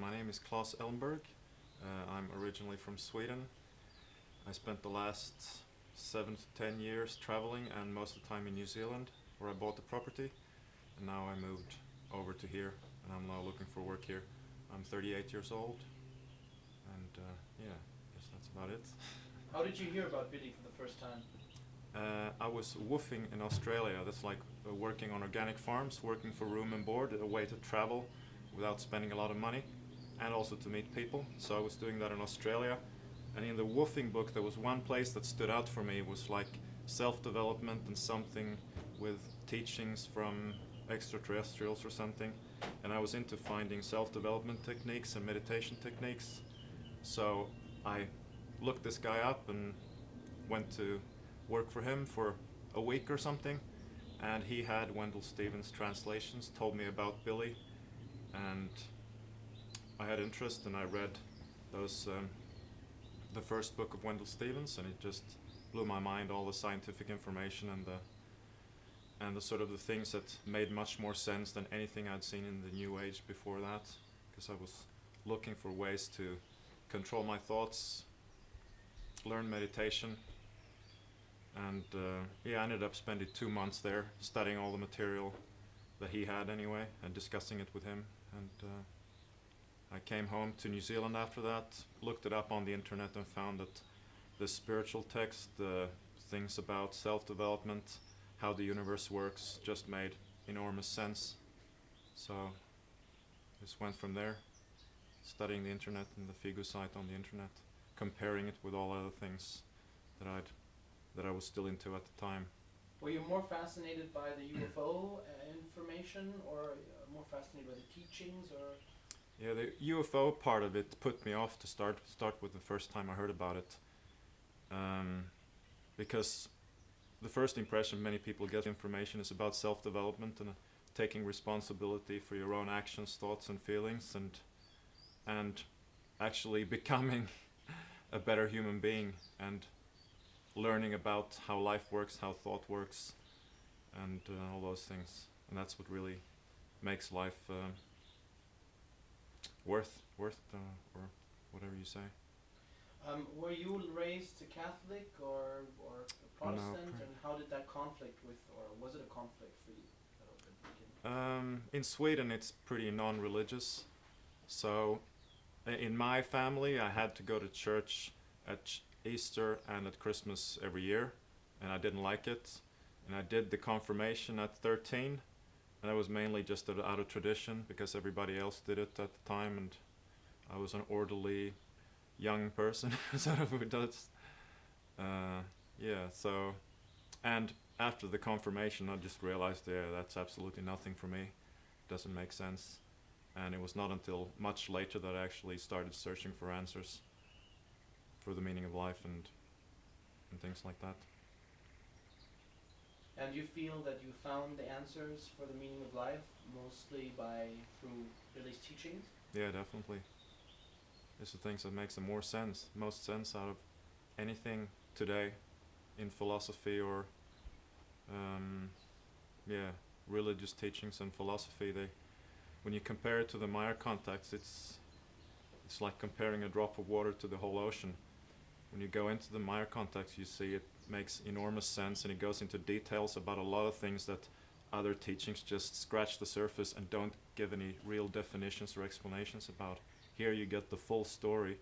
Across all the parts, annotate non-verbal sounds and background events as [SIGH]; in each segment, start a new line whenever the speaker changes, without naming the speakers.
my name is Claes Elmberg. Uh, I'm originally from Sweden. I spent the last seven to ten years traveling and most of the time in New Zealand where I bought the property and now I moved over to here and I'm now looking for work here. I'm 38 years old and uh, yeah, I guess that's about it. [LAUGHS]
How did you hear about Billy for the first time?
Uh, I was woofing in Australia. That's like uh, working on organic farms, working for room and board, a way to travel without spending a lot of money, and also to meet people. So I was doing that in Australia. And in the woofing book, there was one place that stood out for me. It was like self-development and something with teachings from extraterrestrials or something. And I was into finding self-development techniques and meditation techniques. So I looked this guy up and went to work for him for a week or something and he had Wendelle Stevens translations, told me about Billy and I had interest and I read those um, the first book of Wendelle Stevens and it just blew my mind all the scientific information and the and the sort of the things that made much more sense than anything I'd seen in the new age before that because I was looking for ways to control my thoughts learn meditation and uh, yeah, I ended up spending two months there studying all the material that he had anyway and discussing it with him and uh, I came home to New Zealand after that looked it up on the internet and found that the spiritual text the things about self-development how the universe works just made enormous sense so just went from there studying the internet and the Figu site on the internet comparing it with all other things that I'd that I was still into at the time.
Were you more fascinated by the UFO uh, information or uh, more fascinated by the teachings or?
Yeah, the UFO part of it put me off to start start with the first time I heard about it. Um, because the first impression many people get information is about self-development and taking responsibility for your own actions, thoughts and feelings and and actually [LAUGHS] becoming a better human being and learning about how life works, how thought works, and uh, all those things. And that's what really makes life uh, worth worth uh, or whatever you say.
Um, were you raised a Catholic or or Protestant,
no,
and how did that conflict with, or was it a conflict for you?
Um, in Sweden, it's pretty non-religious, so in my family, I had to go to church at ch Easter and at Christmas every year, and I didn't like it. And I did the confirmation at 13, and that was mainly just out of tradition because everybody else did it at the time, and I was an orderly young person, sort of who does. Uh, yeah, so, and after the confirmation, I just realized, yeah, that's absolutely nothing for me. Doesn't make sense. And it was not until much later that I actually started searching for answers for the meaning of life and and things like that.
And you feel that you found the answers for the meaning of life mostly by through Billy's teachings?
Yeah, definitely. It's the things that makes the more sense, most sense out of anything today in philosophy or um, yeah, religious teachings and philosophy. They, when you compare it to the Meier context, it's it's like comparing a drop of water to the whole ocean when you go into the Meier context, you see it makes enormous sense and it goes into details about a lot of things that other teachings just scratch the surface and don't give any real definitions or explanations about. Here you get the full story,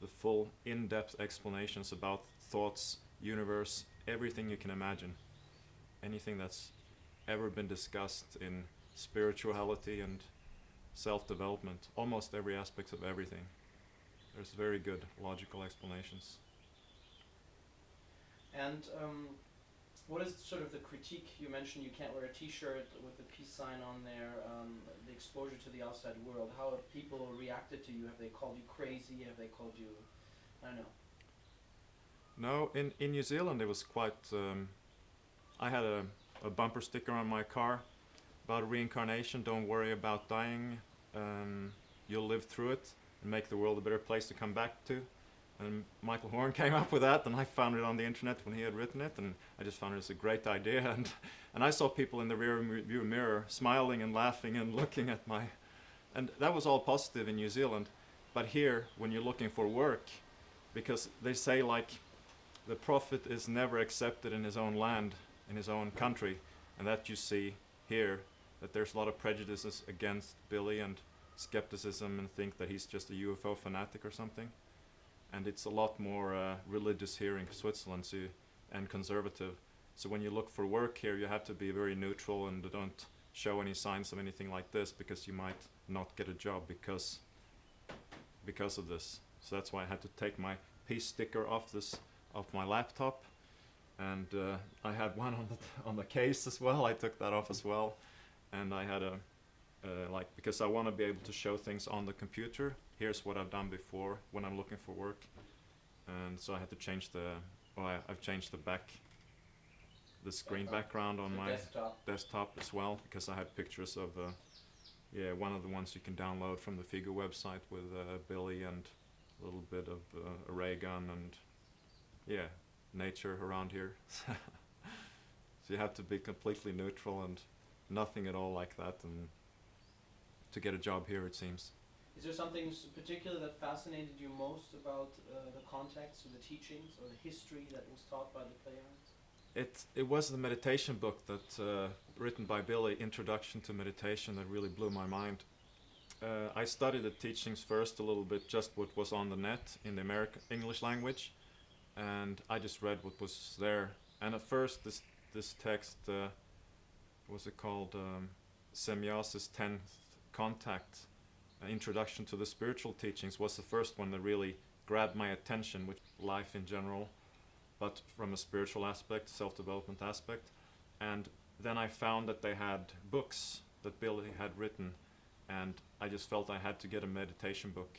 the full in-depth explanations about thoughts, universe, everything you can imagine. Anything that's ever been discussed in spirituality and self-development, almost every aspect of everything. There's very good logical explanations.
And um, what is sort of the critique? You mentioned you can't wear a T-shirt with the peace sign on there. Um, the exposure to the outside world. How have people reacted to you? Have they called you crazy? Have they called you? I don't know.
No, in in New Zealand it was quite. Um, I had a, a bumper sticker on my car about reincarnation. Don't worry about dying. Um, you'll live through it and make the world a better place to come back to. And Michael Horn [LAUGHS] came up with that, and I found it on the internet when he had written it, and I just found it was a great idea. [LAUGHS] And, and I saw people in the rear view mirror smiling and laughing and [LAUGHS] looking at my, and that was all positive in New Zealand. But here, when you're looking for work, because they say like the prophet is never accepted in his own land, in his own country, and that you see here that there's a lot of prejudices against Billy and skepticism and think that he's just a UFO fanatic or something. And it's a lot more uh, religious here in Switzerland so, and conservative. So when you look for work here, you have to be very neutral and don't show any signs of anything like this because you might not get a job because because of this. So that's why I had to take my peace sticker off this off my laptop, and uh, I had [LAUGHS] one on the on the case as well. I took that off as well, and I had a uh, like because I want to be able to show things on the computer. Here's what I've done before when I'm looking for work, and so I had to change the. Well, I, I've changed the back, the screen background on
the
my
desktop.
desktop as well because I had pictures of uh, yeah one of the ones you can download from the FIGU website with uh, Billy and a little bit of uh, a ray gun and yeah nature around here [LAUGHS] so you have to be completely neutral and nothing at all like that and to get a job here it seems
Is there something particular that fascinated you most about uh, the context or the teachings or the history that was taught by the Pleiadians?
It it was the meditation book that uh, written by Billy, Introduction to Meditation, that really blew my mind. Uh, I studied the teachings first a little bit, just what was on the net in the American English language, and I just read what was there. And at first, this this text, uh, what's it called, um, Tenth Contact, Introduction to the Spiritual Teachings, was the first one that really grabbed my attention with life in general but from a spiritual aspect, self-development aspect. And then I found that they had books that Billy had written, and I just felt I had to get a meditation book.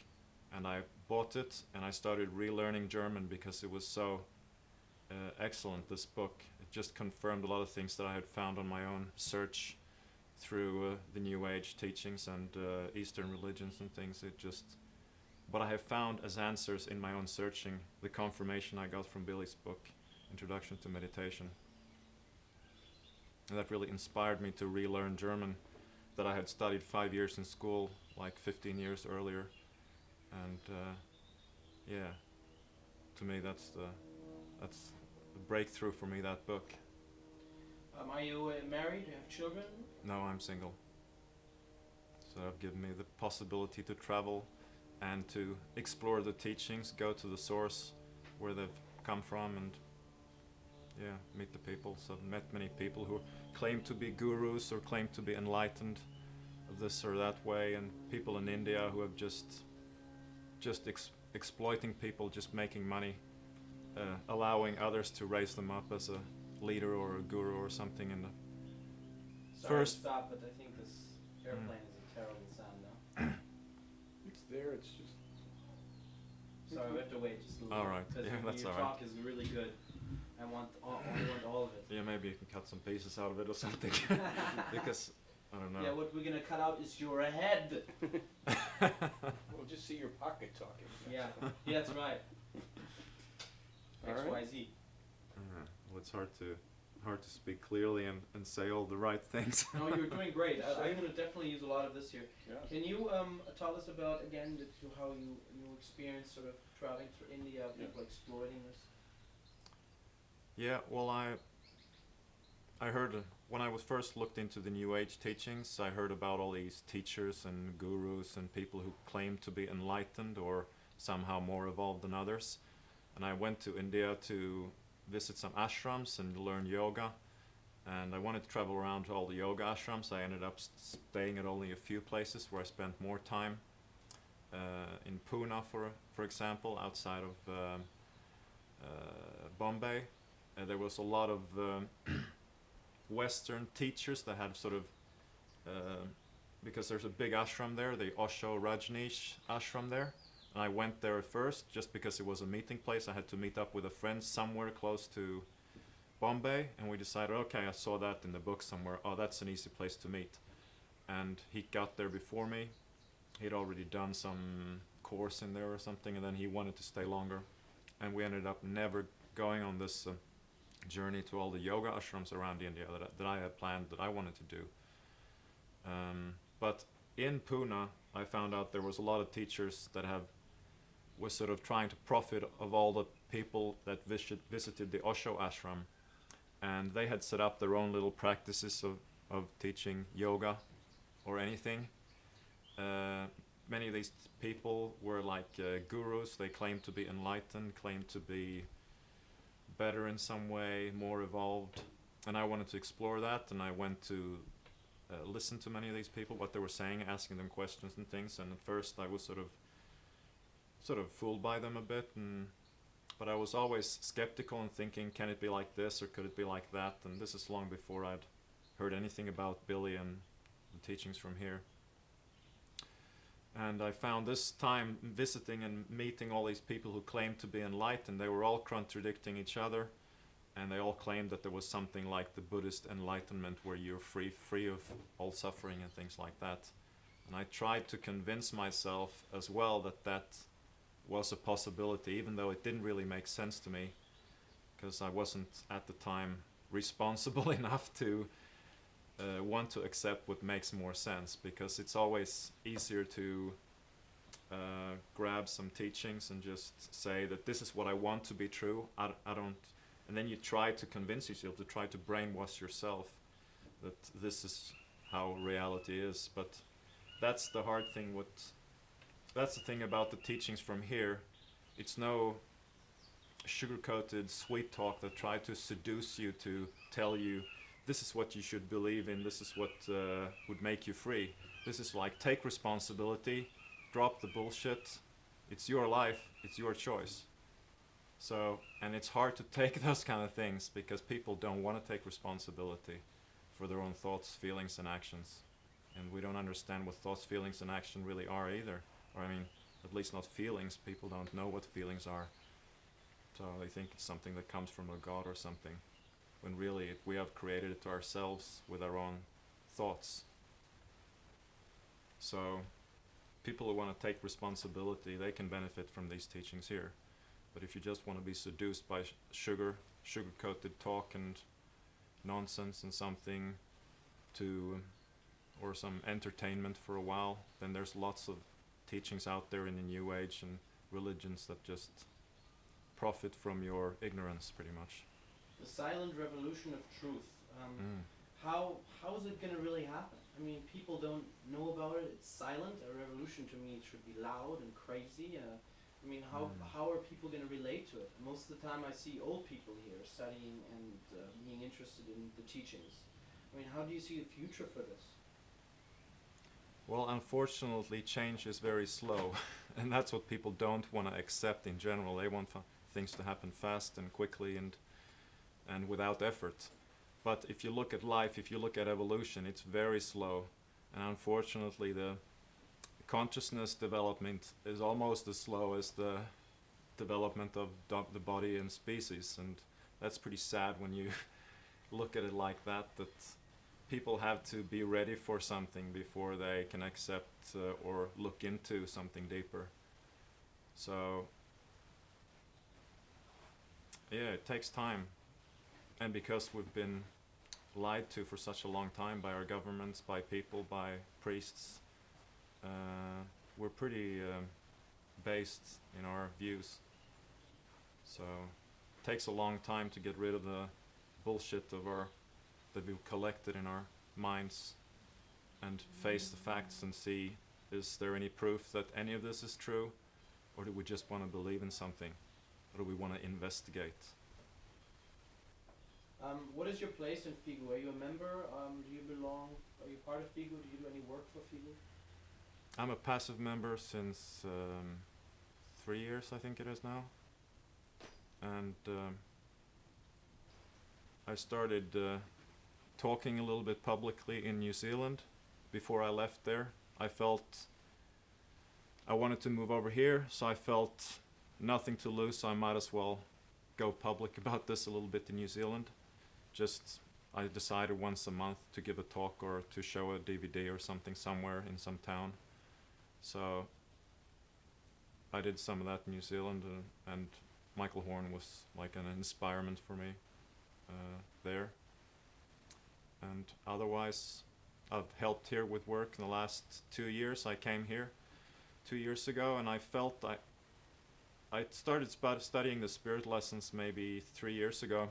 And I bought it, and I started relearning German because it was so uh, excellent, this book. It just confirmed a lot of things that I had found on my own search through uh, the New Age teachings and uh, Eastern religions and things. It just what I have found as answers in my own searching, the confirmation I got from Billy's book, Introduction to Meditation. And that really inspired me to relearn German that I had studied five years in school, like 15 years earlier. And uh, yeah, to me that's the that's the breakthrough for me. That book.
Um, are you uh, married? Do you have children?
No, I'm single. So I've given me the possibility to travel and to explore the teachings, go to the source where they've come from and yeah, meet the people. So I've met many people who claim to be gurus or claim to be enlightened this or that way and people in India who have just just ex- exploiting people, just making money, uh, allowing others to raise them up as a leader or a guru or something in the
Sorry
First-
to stop, but I think this airplane is a terrible sound now. [CLEARS THROAT]
It's there, it's just.
Sorry, we have to wait just a little
All
bit.
right.
Because
Yeah, that's all right.
your
all right.
talk is really good. I want all, I want all of it.
Yeah, maybe you can cut some pieces out of it or something. [LAUGHS] [LAUGHS] because I don't know.
Yeah, what we're gonna cut out is your head. [LAUGHS]
We'll just see your pocket talking.
Yeah, yeah, that's right.
All
X
right.
Y Z.
It's hard to hard to speak clearly and, and say all the right things. [LAUGHS]
No, you're doing great. I, I'm gonna definitely use a lot of this here.
Yeah.
Can you um, tell us about again the, to how you you experienced sort of traveling through India,
Yeah.
people exploiting this?
yeah, well, I I heard uh, when I was first looked into the New Age teachings, I heard about all these teachers and gurus and people who claim to be enlightened or somehow more evolved than others. And I went to India to visit some ashrams and learn yoga. And I wanted to travel around to all the yoga ashrams. I ended up staying at only a few places where I spent more time. Uh, in Pune, for for example, outside of um, uh, Bombay, there was a lot of um, [CLEARS THROAT] Western teachers that had sort of uh, because there's a big ashram there, the Osho Rajneesh ashram there. And I went there first just because it was a meeting place. I had to meet up with a friend somewhere close to Bombay, and we decided, okay, I saw that in the book somewhere. Oh, that's an easy place to meet. And he got there before me. He'd already done some course in there or something, and then he wanted to stay longer. And we ended up never going on this uh, journey to all the yoga ashrams around India that I, that I had planned that I wanted to do. Um, but in Pune, I found out there was a lot of teachers that have was sort of trying to profit of all the people that visit, visited the Osho ashram, and they had set up their own little practices of of teaching yoga or anything. Uh, many of these people were like uh, gurus. They claimed to be enlightened, claimed to be better in some way, more evolved. And I wanted to explore that, and I went to uh, listen to many of these people, what they were saying, asking them questions and things. And at first, I was sort of, sort of fooled by them a bit, and but I was always skeptical and thinking, can it be like this or could it be like that? And this is long before I'd heard anything about Billy and the teachings from here. And I found this time visiting and meeting all these people who claimed to be enlightened, they were all contradicting each other, and they all claimed that there was something like the Buddhist enlightenment where you're free, free of all suffering and things like that. And I tried to convince myself as well that that was a possibility, even though it didn't really make sense to me, because I wasn't at the time [LAUGHS] responsible [LAUGHS] enough to uh, want to accept what makes more sense because it's always easier to uh, grab some teachings and just say that this is what I want to be true. I, I don't, and then you try to convince yourself to try to brainwash yourself that this is how reality is. But that's the hard thing. What that's the thing about the teachings from here. It's no sugar-coated sweet talk that try to seduce you to tell you this is what you should believe in, this is what uh, would make you free. This is like take responsibility, drop the bullshit. It's your life, it's your choice. So, and it's hard to take [LAUGHS] those kind of things because people don't want to take responsibility for their own thoughts, feelings, and actions. And we don't understand what thoughts, feelings, and action really are either. Or, I mean, at least not feelings. People don't know what feelings are. So they think it's something that comes from a god or something when really we have created it to ourselves with our own thoughts. So people who want to take responsibility, they can benefit from these teachings here. But if you just want to be seduced by sugar, sugar-coated talk and nonsense and something to, or some entertainment for a while, then there's lots of teachings out there in the New Age and religions that just profit from your ignorance, pretty much.
The silent revolution of truth. Um,
Mm.
How how is it gonna really happen? I mean, people don't know about it. It's silent. A revolution to me it should be loud and crazy. Uh, I mean, how
Mm.
how are people gonna relate to it? Most of the time, I see old people here studying and uh, being interested in the teachings. I mean, how do you see the future for this?
Well, unfortunately, change is very slow, [LAUGHS] and that's what people don't want to accept in general. They want things to happen fast and quickly and and without effort. But if you look at life, if you look at evolution, it's very slow, and unfortunately, the consciousness development is almost as slow as the development of the body and species, and that's pretty sad when you [LAUGHS] look at it like that. That people have to be ready for something before they can accept uh, or look into something deeper. So, yeah, it takes time. And because we've been lied to for such a long time by our governments, by people, by priests, uh, we're pretty um, based in our views. So, it takes a long time to get rid of the bullshit of our that we've collected in our minds and face the facts and see is there any proof that any of this is true or do we just want to believe in something or do we want to investigate
Um, what is your place in FIGU? Are you a member? Um, do you belong? Are you part of FIGU? Do you do any work for FIGU?
i'm a passive member since um, three years i think it is now and um, i started uh, talking a little bit publicly in new zealand before i left there. I felt i wanted to move over here so i felt nothing to lose so i might as well go public [LAUGHS] about this a little bit in new zealand. Just i decided once a month to give a talk or to show a dvd or something somewhere in some town. So I did some of that in New Zealand, uh, and Michael Horn was like an inspirement for me uh, there. And otherwise, I've helped here with work in the last two years. I came here two years ago, and I felt I I started studying the spirit lessons maybe three years ago.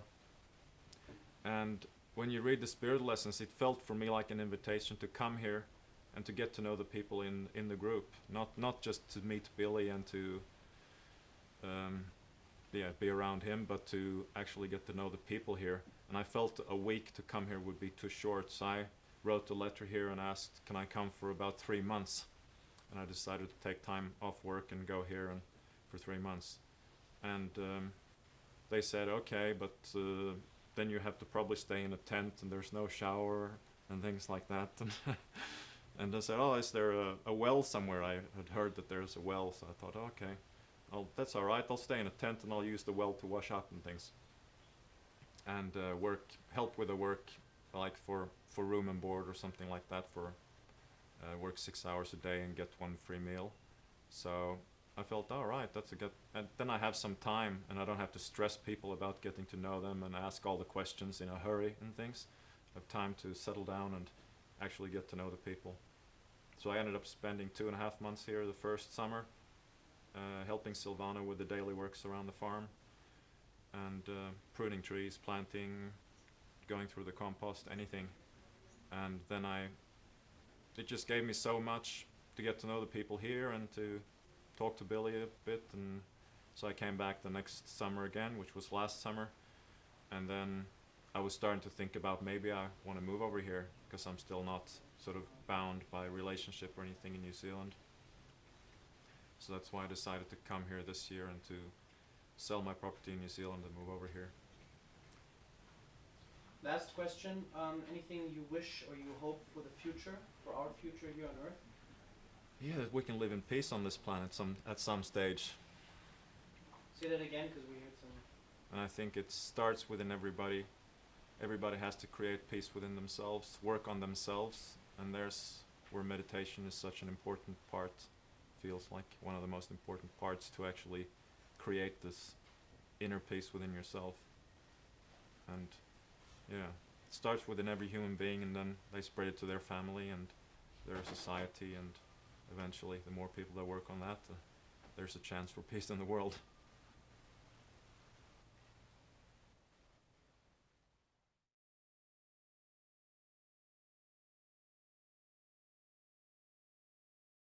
And when you read the spirit lessons, it felt for me like an invitation to come here and to get to know the people in in the group, not not just to meet Billy and to um, yeah be around him, but to actually get to know the people here. And I felt a week to come here would be too short, so I wrote a letter here and asked, can I come for about three months? And I decided to take time off work and go here and for three months. And um, they said, okay, but uh, then you have to probably stay in a tent and there's no shower and things like that. [LAUGHS] And, and they said, oh, is there a, a well somewhere? I had heard that there's a well, so I thought, okay, that's all right. I'll stay in a tent and I'll use the well to wash up and things. And uh, work, help with the work, like for, for room and board or something like that for uh, work six hours a day and get one free meal. So I felt, all right, that's a good. And then I have some time, and I don't have to stress people about getting to know them and ask all the questions in a hurry and things. I have time to settle down and actually get to know the people. So I ended up spending two and a half months here the first summer, uh, helping Silvana with the daily works around the farm, and uh, pruning trees, planting, going through the compost, anything. And then I, it just gave me so much to get to know the people here and to talk to Billy a bit. And so I came back the next summer again, which was last summer. And then I was starting to think about maybe I want to move over here because I'm still not sort of bound by relationship or anything in New Zealand. So that's why I decided to come here this year and to sell my property in New Zealand and move over here.
Last question. Um, anything you wish or you hope for the future, for our future here on Earth?
Yeah, that we can live in peace on this planet some at some stage.
Say that again, because we heard some.
And I think it starts within everybody. Everybody has to create peace within themselves, work on themselves, and there's where meditation is such an important part. Feels like one of the most important parts to actually create this inner peace within yourself. And yeah, it starts within every human being, and then they spread it to their family and their society, and eventually, the more people that work on that, the, there's a chance for peace in the world.